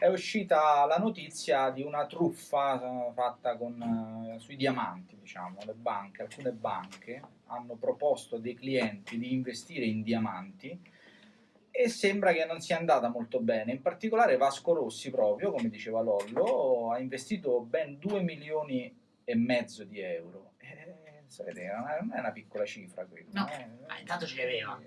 è uscita la notizia di una truffa eh, fatta con, eh, sui diamanti, diciamo, le banche, alcune banche hanno proposto a dei clienti di investire in diamanti e sembra che non sia andata molto bene, in particolare Vasco Rossi proprio, come diceva Lollo, ha investito ben 2 milioni e mezzo di euro. Eh, sapete, non è una piccola cifra quella. No, eh. ma intanto ce l'aveva.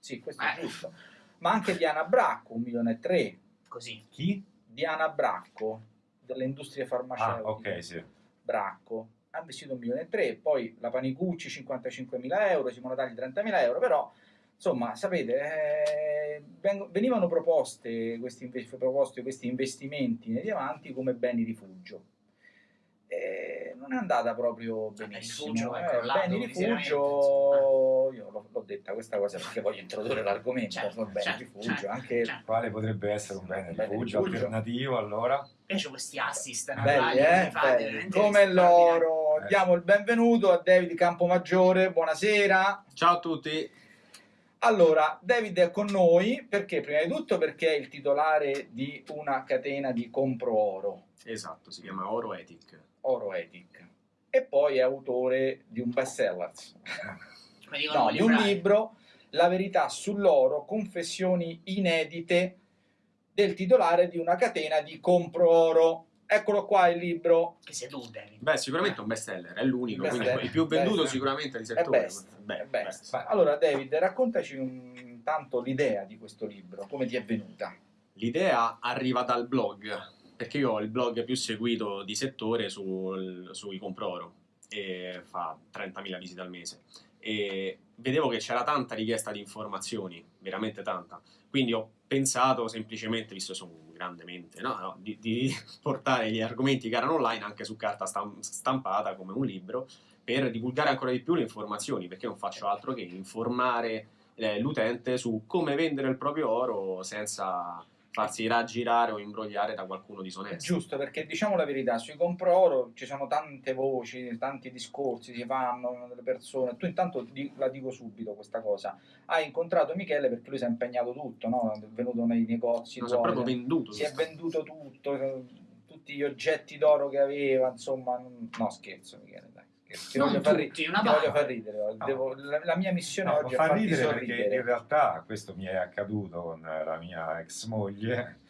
Sì, questo Eh. è giusto. Ma anche Diana Bracco, un milione e tre. Così. Chi? Diana Bracco, delle industrie Ah, farmaceutiche. ok, sì. Bracco ha investito un milione e tre, poi la Panicucci 55.000 euro, Simone Tagli 30.000 euro, però insomma sapete eh, venivano proposte questi, proposti questi investimenti nei diamanti come beni rifugio. E non è andata proprio benissimo. rifugio eh, beni miseramente, rifugio, io l'ho, detta questa cosa perché voglio introdurre l'argomento, Certo, beni certo, rifugio, certo, anche certo. Quale potrebbe essere un bene Bene rifugio rifugio. alternativo allora? Invece questi assist Belli, eh? Belli. Come loro. Eh. Diamo il benvenuto a David Campomaggiore. Buonasera. Ciao a tutti. Allora, David è con noi perché, prima di tutto, perché è il titolare di una catena di compro oro, Esatto, si chiama Oro Ethic. Oro Ethic, e poi è autore di un bestseller, Come dicono no, di un libro, La verità sull'oro, confessioni inedite del titolare di una catena di compro oro. Eccolo qua il libro, Che sei tu, David. Beh, sicuramente un bestseller, è l'unico, Best quindi seller. il più venduto Best. sicuramente di è settore. best, Beh, è best. beh. Allora, David, raccontaci un tanto l'idea di questo libro, come ti è venuta? L'idea arriva dal blog, perché io ho il blog più seguito di settore sul, sui compro oro e fa 30.000 visite al mese. E vedevo che c'era tanta richiesta di informazioni, veramente tanta. Quindi ho pensato semplicemente, visto che sono un grande mente, no? No, di, di portare gli argomenti che erano online anche su carta stam- stampata come un libro per divulgare ancora di più le informazioni, perché non faccio altro che informare eh, l'utente su come vendere il proprio oro senza farsi raggirare o imbrogliare da qualcuno disonesto. giusto, perché diciamo la verità, sui compro oro ci sono tante voci, tanti discorsi si fanno delle persone. Tu intanto di- la dico subito questa cosa. Hai incontrato Michele perché lui si è impegnato tutto, no? È venuto nei negozi, Non si è proprio venduto. si è venduto tutto, eh, tutti gli oggetti d'oro che aveva, insomma, no scherzo Michele, Ti Non voglio far, tutti, una ti voglio far ridere. devo- la, la mia missione No, oggi è fa farti ridere perché in realtà questo mi è accaduto con la mia ex moglie,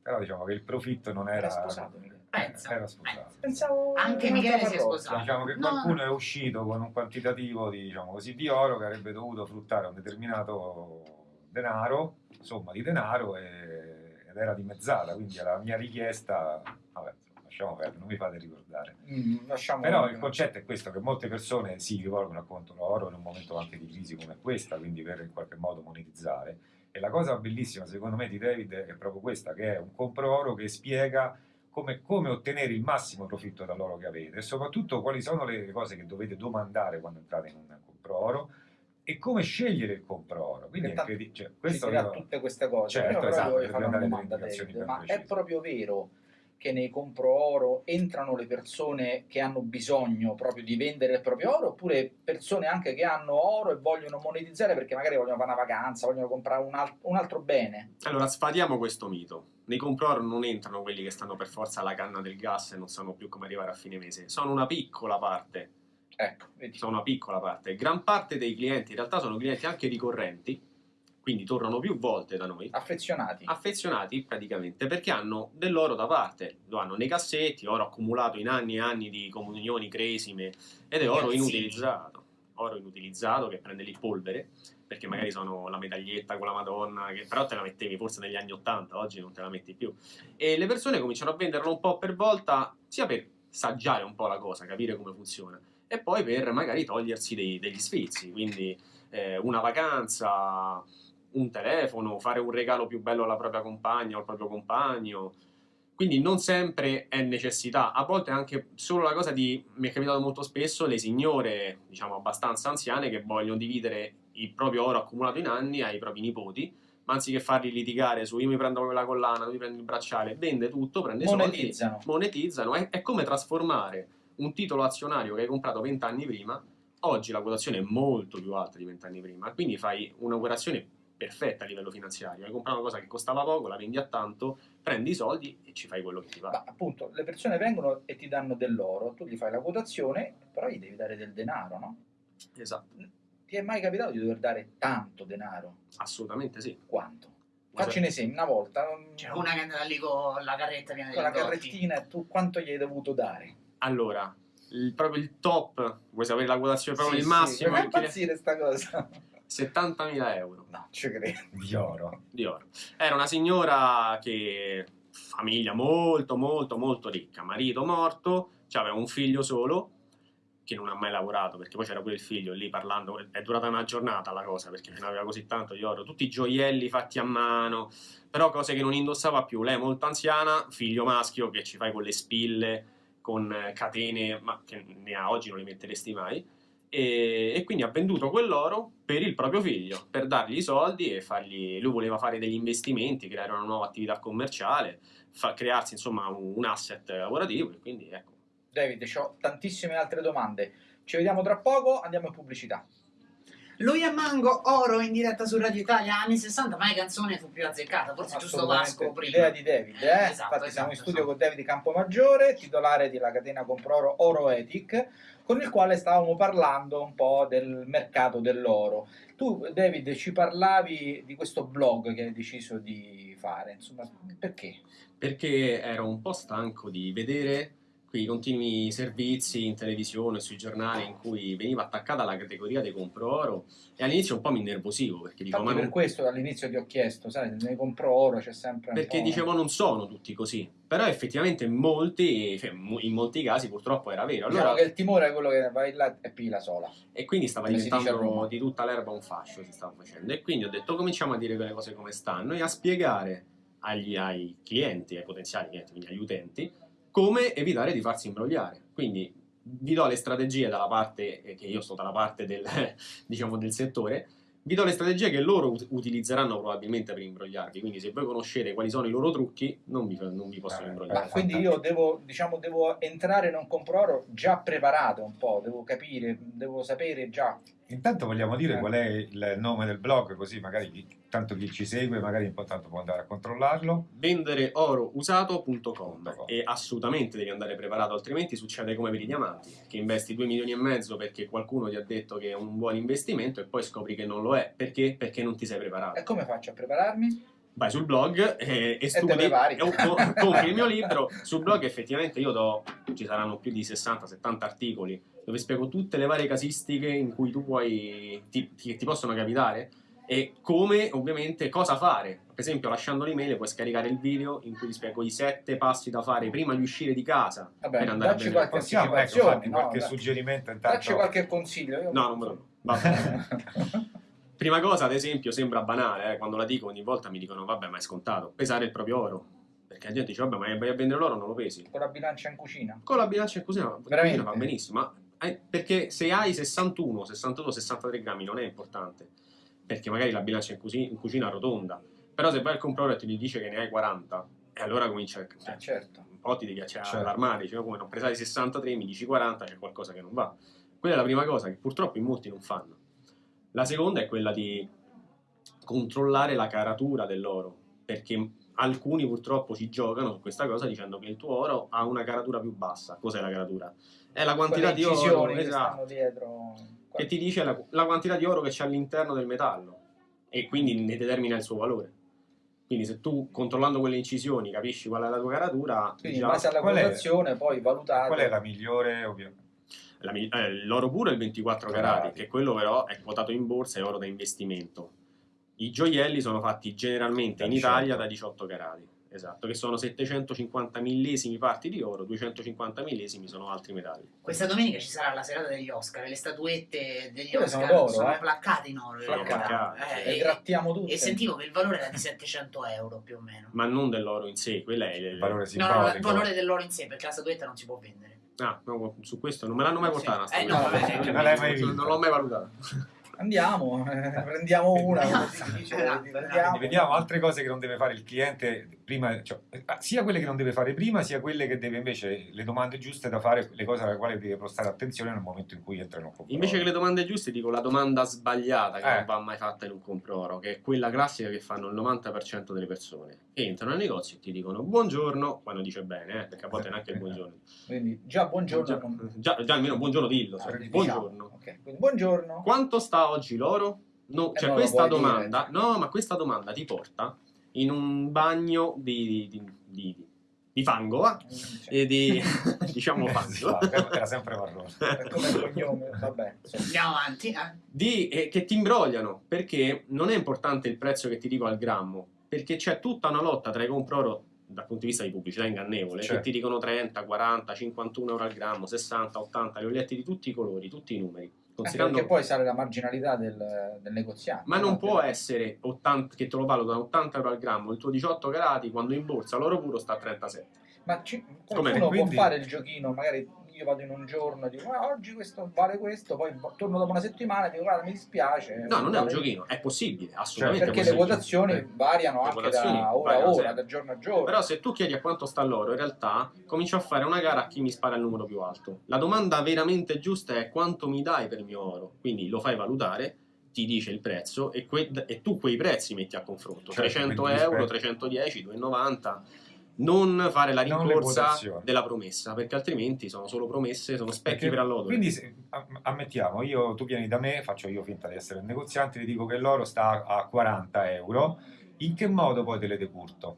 però diciamo che il profitto non era... Era sposato Michele. Pensa. Era sposato. Pensavo Anche Michele si è sposato. Diciamo che No. qualcuno è uscito con un quantitativo di, diciamo così, di oro che avrebbe dovuto fruttare un determinato denaro, somma di denaro, e- ed era dimezzata, quindi alla mia richiesta, vabbè, lasciamo perdere, non mi fate ricordare. Mm, lasciamo Però il concetto è questo, che molte persone si rivolgono al conto oro in un momento anche di crisi come questa, quindi per in qualche modo monetizzare. E la cosa bellissima secondo me di David è proprio questa, che è un compro oro che spiega come, come ottenere il massimo profitto dall'oro che avete e soprattutto quali sono le cose che dovete domandare quando entrate in un compro oro e come scegliere il compro oro. Quindi incredi- cioè, ci questo io- tutte queste cose. Certo, Io esatto, voglio fare una domanda, David, ma è proprio vero che nei compro oro entrano le persone che hanno bisogno proprio di vendere il proprio oro oppure persone anche che hanno oro e vogliono monetizzare perché magari vogliono fare una vacanza, vogliono comprare un, al- un altro bene? Allora, sfatiamo questo mito. Nei compro oro non entrano quelli che stanno per forza alla canna del gas e non sanno più come arrivare a fine mese. Sono una piccola parte. Ecco, vedi. Sono una piccola parte. Gran parte dei clienti in realtà sono clienti anche ricorrenti, quindi tornano più volte da noi. affezionati. affezionati praticamente perché hanno dell'oro da parte, lo hanno nei cassetti, oro accumulato in anni e anni di comunioni, cresime. Ed è oro inutilizzato, oro inutilizzato che prende lì polvere perché magari sono la medaglietta con la Madonna che però te la mettevi forse negli anni 80, oggi non te la metti più. E le persone cominciano a venderlo un po' per volta sia per saggiare un po' la cosa, capire come funziona e poi per magari togliersi dei- degli sfizi, quindi eh, una vacanza, un telefono, fare un regalo più bello alla propria compagna o al proprio compagno. Quindi non sempre è necessità, a volte anche solo la cosa di, mi è capitato molto spesso, le signore, diciamo abbastanza anziane, che vogliono dividere il proprio oro accumulato in anni ai propri nipoti, ma anziché farli litigare su io mi prendo quella collana, tu mi prendi il bracciale, vende tutto, prende i soldi, Monetizzano. monetizzano, è, è come trasformare un titolo azionario che hai comprato vent'anni prima, oggi la quotazione è molto più alta di vent'anni prima, quindi fai un'operazione perfetta a livello finanziario. Hai comprato una cosa che costava poco, la vendi a tanto, prendi i soldi e ci fai quello che ti Ma pare. appunto, le persone vengono e ti danno dell'oro, tu gli fai la quotazione, però gli devi dare del denaro, no? Esatto, Ti è mai capitato di dover dare tanto denaro? assolutamente sì. Quanto? Ma Facci un esempio, una volta, C'è una che è andata lì con la carretta piena di con la carrettina, e tu quanto gli hai dovuto dare? Allora, il- proprio il top, vuoi sapere la quotazione proprio Sì, il sì, massimo? mi fa impazzire sta cosa. 70.000 euro No, ci credo. di oro. di oro. Era una signora che, famiglia molto, molto, molto ricca, marito morto, aveva un figlio solo, che non ha mai lavorato, perché poi c'era pure il figlio lì parlando, è durata una giornata la cosa, perché ne aveva così tanto di oro, tutti i gioielli fatti a mano, però cose che non indossava più, lei è molto anziana, figlio maschio che ci fai con le spille, con eh, catene, ma che ne ha oggi non le metteresti mai, e, e quindi ha venduto quell'oro per il proprio figlio, per dargli i soldi e fargli, lui voleva fare degli investimenti, creare una nuova attività commerciale, fa- crearsi insomma un, un asset lavorativo e quindi ecco. David, ho tantissime altre domande. Ci vediamo tra poco, andiamo in pubblicità. Lui e Mango, oro in diretta su Radio Italia, anni 60, ma la canzone fu più azzeccata, forse giusto. Vasco prima. Idea di David, eh? Esatto, Infatti siamo in esatto, studio esatto. con David Campomaggiore, titolare della catena Comproro Oro Ethic, con il quale stavamo parlando un po' del mercato dell'oro. Tu, David, ci parlavi di questo blog che hai deciso di fare, insomma, perché? perché ero un po' stanco di vedere quei continui servizi in televisione, sui giornali in cui veniva attaccata la categoria dei compro oro e all'inizio un po' mi innervosivo perché dico Infatti ma per non, questo all'inizio ti ho chiesto, sai, se ne compro oro c'è sempre perché po'... dicevo non sono tutti così però effettivamente molti, cioè, in molti casi purtroppo era vero Diciamo allora, che il timore è quello che vai là e pigli la sola. e quindi stava come Roma. diventando di tutta l'erba un fascio si stava facendo e quindi ho detto cominciamo a dire quelle cose come stanno e a spiegare agli, ai clienti, ai potenziali clienti, quindi agli utenti come evitare di farsi imbrogliare quindi vi do le strategie dalla parte eh, che io sto dalla parte del, diciamo, del settore vi do le strategie che loro ut- utilizzeranno probabilmente per imbrogliarvi quindi se voi conoscete quali sono i loro trucchi non vi, non vi possono Eh, imbrogliare Ma quindi io devo, diciamo, devo entrare in un compro oro già preparato un po', devo capire, devo sapere già. Intanto vogliamo dire Eh. qual è il nome del blog, così magari chi- tanto chi ci segue magari un po' tanto può andare a controllarlo. vendereorousato.com e assolutamente devi andare preparato altrimenti succede come per i diamanti che investi 2 milioni e mezzo perché qualcuno ti ha detto che è un buon investimento e poi scopri che non lo è perché? Perché non ti sei preparato E come faccio a prepararmi? Vai sul blog e, e studi e compri il mio libro sul blog effettivamente io do ci saranno più di 60-70 articoli dove spiego tutte le varie casistiche in cui tu puoi ti, ti- ti possono capitare e come ovviamente cosa fare per esempio lasciando l'email puoi scaricare il video in cui ti spiego i sette passi da fare prima di uscire di casa Vabbè, per andare a dacci vendere qualche Possiamo, ecco, farti no? qualche suggerimento intanto. Dacci qualche consiglio. Io... no non me lo va bene. Prima cosa, ad esempio, sembra banale, eh, quando la dico ogni volta mi dicono vabbè ma è scontato, pesare il proprio oro. Perché la gente dice vabbè ma vai a vendere l'oro non lo pesi. Con la bilancia in cucina. Con la bilancia in cucina, Veramente? va benissimo, ma eh, perché se hai 61, 62, 63 grammi non è importante, perché magari la bilancia in, cuci- in cucina rotonda, però se vai al compradore e ti dice che ne hai 40, e allora comincia a... Eh, certo. un po' ti devi cioè, Certo. allarmare, "Ma come non pesare 63, mi dici 40, c'è qualcosa che non va. Quella è la prima cosa che purtroppo in molti non fanno. La seconda è quella di controllare la caratura dell'oro, perché alcuni purtroppo ci giocano su questa cosa dicendo che il tuo oro ha una caratura più bassa. Cos'è la caratura? È la quantità di oro che esatto, stanno dietro. che ti dice la, la quantità di oro che c'è all'interno del metallo e quindi ne determina il suo valore. Quindi se tu controllando quelle incisioni capisci qual è la tua caratura, Quindi in già- base alla Qual poi valutate. Qual è la migliore? eh, l'oro puro è il 24 Carati. carati, che quello però è quotato in borsa e oro da investimento. I gioielli sono fatti generalmente Da in 18. Italia da 18 carati, esatto, che sono 750 millesimi parti di oro, 250 millesimi sono altri metalli. Questa domenica ci sarà la serata degli Oscar, le statuette degli Quelle Oscar sono sono, eh? placcate in oro. Sono placcate, Eh, Le e, grattiamo tutte. e sentivo che il valore era di 700 euro più o meno. Ma non dell'oro in sé, quella è Il valore No, no, no, il valore dell'oro in sé, perché la statuetta non si può vendere. Ah, no, su questo non me l'hanno mai portata. Eh, no, vabbè, non l'ho mai valutata. Andiamo, eh, prendiamo una, si dice, Esatto, prendiamo. Quindi vediamo altre cose che non deve fare il cliente prima, cioè, eh, sia quelle che non deve fare prima, sia quelle che deve invece, le domande giuste da fare, le cose alle quali deve prestare attenzione nel momento in cui entra in un compro Invece che le domande giuste, dico la domanda sbagliata che Eh. non va mai fatta in un compro oro, che è quella classica che fanno il 90% delle persone. Che entrano al negozio e ti dicono buongiorno, quando dice bene, eh, perché a volte neanche il buongiorno. Quindi già buongiorno. Già, già- già almeno buongiorno dillo. Ah, sai. diciamo. Buongiorno. Ok, quindi buongiorno. Quanto sta oggi l'oro? No, Eh, cioè questa dire. domanda, no, ma questa domanda ti porta in un bagno di, di, di- di fango, va? Sì. E di, diciamo fango. era sempre marrone. Come il cognome, vabbè. Andiamo avanti. eh. di, eh, che ti imbrogliano perché non è importante il prezzo che ti dico al grammo perché c'è tutta una lotta tra i compro-oro dal punto di vista di pubblicità ingannevole Certo. che ti dicono 30, 40, 51 euro al grammo 60, 80, li ho letti di tutti i colori tutti i numeri considerando perché poi sale la marginalità del, del negoziante. ma non no? può essere 80, che te lo valutano 80 euro al grammo il tuo 18 carati quando in borsa l'oro puro sta a 37 Ma ci, Com'è? qualcuno Quindi- può fare il giochino, magari io vado in un giorno e dico "Ah, oggi questo vale questo, poi v- torno dopo una settimana e dico guarda mi dispiace. no non è un vale- giochino è possibile assolutamente Perché le possibile. quotazioni Eh. variano Le anche quotazioni da ora a ora, sempre. da giorno a giorno. Però se tu chiedi a quanto sta l'oro, in realtà comincio a fare una gara a chi mi spara il numero più alto. La domanda veramente giusta è quanto mi dai per il mio oro? Quindi lo fai valutare, ti dice il prezzo e, que- e tu quei prezzi metti a confronto. Certo, 300 quindi euro, rispetto- 310, 290. Non fare la rincorsa della promessa, perché altrimenti sono solo promesse, sono specchi Perché- per allodole. Quindi se- am- ammettiamo, io, tu vieni da me, faccio io finta di essere il negoziante, ti dico che l'oro sta a 40 euro, in che modo poi te le decurto?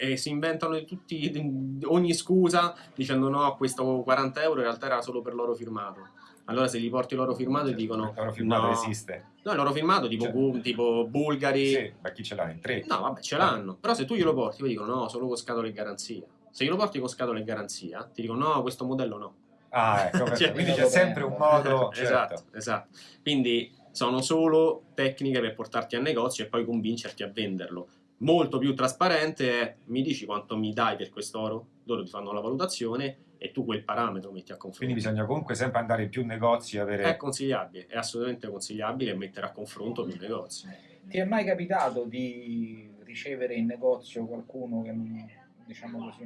e si inventano tutti, ogni scusa dicendo no, questo 40 euro in realtà era solo per l'oro firmato. Allora se gli porti l'oro firmato ti dicono L'oro firmato no, esiste? no, l'oro firmato tipo, bu- tipo bulgari, Sì, ma chi ce l'ha in tre? no vabbè ce l'hanno, però se tu glielo porti poi dicono no, solo con scatole e garanzia. Se glielo porti con scatole e garanzia ti dicono no, questo modello no. Ah, ecco. Cioè, quindi c'è sempre un modo... esatto, certo. esatto. Quindi sono solo tecniche per portarti al negozio e poi convincerti a venderlo. Molto più trasparente è mi dici quanto mi dai per quest'oro? Loro ti fanno la valutazione e tu quel parametro metti a confronto. Quindi bisogna comunque sempre andare in più negozi e avere... È consigliabile, è assolutamente consigliabile mettere a confronto più negozi. Ti è mai capitato di ricevere in negozio qualcuno che non, diciamo così,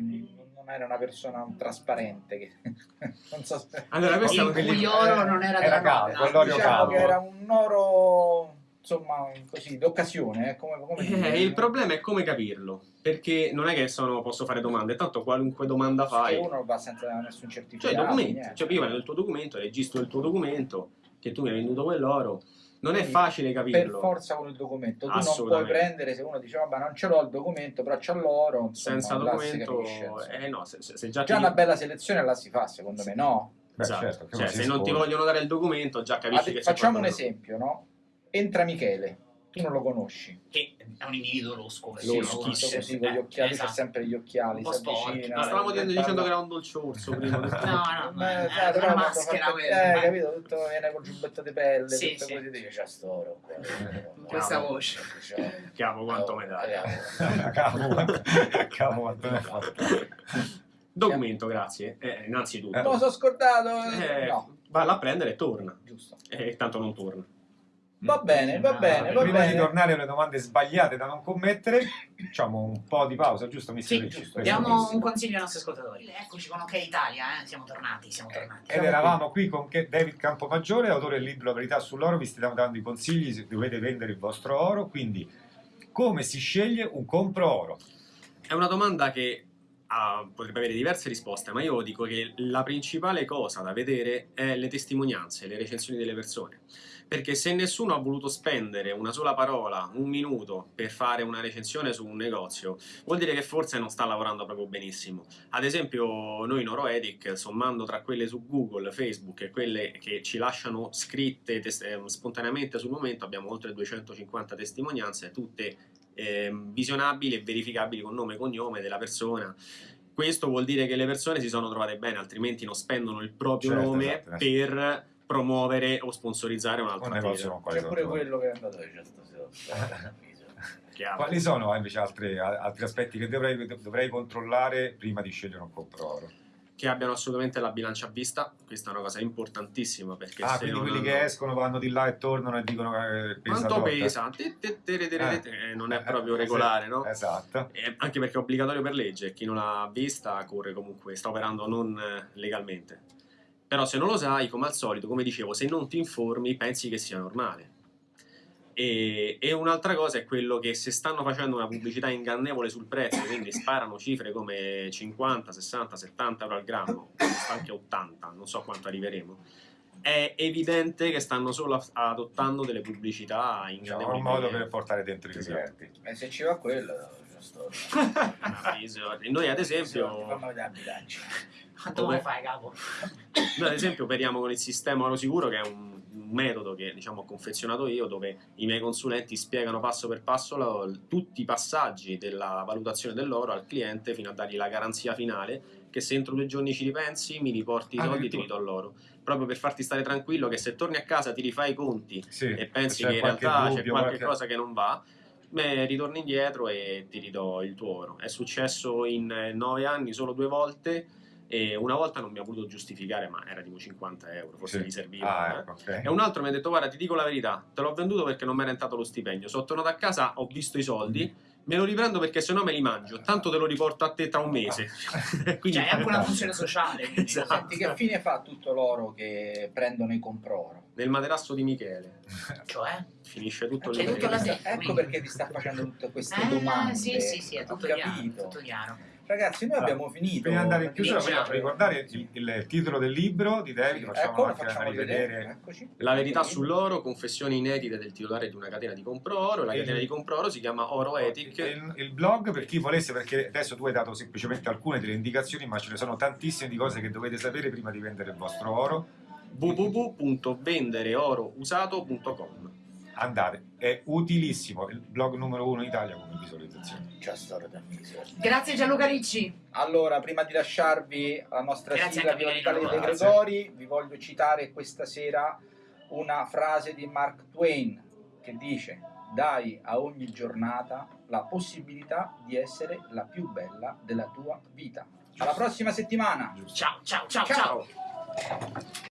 non era una persona trasparente? Che, non so se... Allora, questo è Il cui oro non era, era caldo, diciamo caldo. che era un oro insomma così d'occasione eh, come, come. Eh, il problema è come capirlo, perché non è che sono, posso fare domande, tanto qualunque domanda fai, uno va senza nessun cioè certificato i documenti, cioè prima del tuo documento, registro il tuo documento, che tu mi hai venduto quell'oro, non è Quindi, facile per capirlo. forza con il documento. Tu non puoi prendere se uno dice vabbè non ce l'ho il documento però c'ha l'oro Senza documento, eh no, se, se- se già, già ti una bella selezione la si fa secondo me no? Beh, esatto. certo, Cioè, se non ti vogliono dare il documento, già capisci Ade- che facciamo un esempio no entra Michele tu non lo conosci Che è un individuo losco. Lo sì, schizzo lo- così con gli occhiali esatto. c'ha sempre gli occhiali Un po' si avvicina Ma stavamo dicendo, parla- dicendo che era un dolce orso prima. No, no, ma Eh, è sai, però una maschera fa- quella. eh, eh. capito tutto viene col giubbetto di pelle Sì, tutto sì. così dice c'ha sto oro qua Con questa voce. Chiamo quanto me dai. Cavolo, quanto- ha fatto. Documento, grazie. Eh, innanzitutto. me lo so scordato Eh, no Valla a prendere e torna. giusto E tanto non torna. Va bene va bene va Prima di bene tornare alle domande sbagliate da non commettere, facciamo un po' di pausa, giusto? Mister Sì, Ricci? giusto. Diamo un consiglio ai nostri ascoltatori. Eccoci con OK Italia, eh. siamo tornati, siamo tornati. Ed eravamo qui con che- David Campomaggiore, autore del libro La verità sull'oro, vi stiamo dando i consigli se dovete vendere il vostro oro, quindi come si sceglie un compro oro? È una domanda che ah, potrebbe avere diverse risposte, ma io dico che la principale cosa da vedere è le testimonianze, le recensioni delle persone. Perché se nessuno ha voluto spendere una sola parola, un minuto, per fare una recensione su un negozio, vuol dire che forse non sta lavorando proprio benissimo. Ad esempio, noi in Oroedic, sommando tra quelle su Google, Facebook e quelle che ci lasciano scritte tes- eh, spontaneamente sul momento, abbiamo oltre 250 testimonianze, tutte ehm, visionabili e verificabili con nome e cognome della persona. Questo vuol dire che le persone si sono trovate bene, altrimenti non spendono il proprio Certo, nome esatto, esatto. per promuovere o sponsorizzare Un un'altra negozio attività. con c'è pure controllo. quello che è andato già stasera Chiaro. Quali sono invece altri, altri aspetti che dovrei, dovrei controllare prima di scegliere un compro oro? che abbiano assolutamente la bilancia a vista, questa è una cosa importantissima perché Ah, se quindi quelli hanno- che escono vanno di là e tornano e dicono che pesa quanto pesa? Eh, non è Eh, proprio regolare, no? Esatto. Eh, anche perché è obbligatorio per legge e chi non l'ha vista corre comunque, sta operando non eh, legalmente. Però se non lo sai, come al solito, come dicevo, se non ti informi pensi che sia normale. E, e un'altra cosa è quello che se stanno facendo una pubblicità ingannevole sul prezzo, quindi sparano cifre come 50, 60, 70 euro al grammo, anche 80, non so quanto arriveremo, è evidente che stanno solo adottando delle pubblicità ingannevoli. un modo per portare dentro i Esatto. clienti. E se ci va quello, c'è storia. Noi ad esempio fanno vedere la bilancia. Quanto Come? fare, capo? Noi ad esempio operiamo con il sistema Oro Sicuro che è un, metodo che diciamo, ho confezionato io dove i miei consulenti spiegano passo per passo la- tutti i passaggi della valutazione dell'oro al cliente fino a dargli la garanzia finale che se entro due giorni ci ripensi mi riporti i Ah, soldi e ti ridò l'oro proprio per farti stare tranquillo che se torni a casa ti rifai i conti Sì, e pensi che in realtà c'è qualche qualche- cosa che non va beh, ritorni indietro e ti ridò il tuo oro è successo in eh, nove anni solo due volte e una volta non mi ha voluto giustificare ma era tipo 50 euro forse Sì. gli serviva Ah, eh. ecco, ok. e un altro mi ha detto guarda ti dico la verità te l'ho venduto perché non mi era entrato lo stipendio sono tornato a casa ho visto i soldi me lo riprendo perché sennò me li mangio tanto te lo riporto a te tra un mese quindi Cioè, è anche una funzione sociale. Esatto. Senti, che fine fa tutto l'oro che prendono i compro-oro? nel materasso di Michele Cioè? finisce tutto C'è lì. Ecco perché ti sta facendo tutte queste Eh, domande. sì, sì, sì, è tutto chiaro, tutto chiaro. Ragazzi, noi abbiamo finito. Prima di andare in chiusura, voglio ricordare il, il titolo del libro di David, facciamo Ecco, facciamo a vedere. La verità sull'oro, confessioni inedite del titolare di una catena di compro oro. La Il- catena di compro oro si chiama Oro Ethic. Il, il blog per chi volesse, perché adesso tu hai dato semplicemente alcune delle indicazioni, ma ce ne sono tantissime di cose che dovete sapere prima di vendere il vostro oro. www.vendereorousato.com Andate, è utilissimo, il blog numero uno in Italia come visualizzazione. C'è storia da miseria. Grazie Gianluca Ricci. Allora, prima di lasciarvi la nostra Grazie sigla Viva l'Italia dei. Gregori, vi voglio citare questa sera una frase di Mark Twain che dice dai a ogni giornata la possibilità di essere la più bella della tua vita. Alla prossima settimana! Giusto. Ciao, ciao, ciao, ciao. Ciao.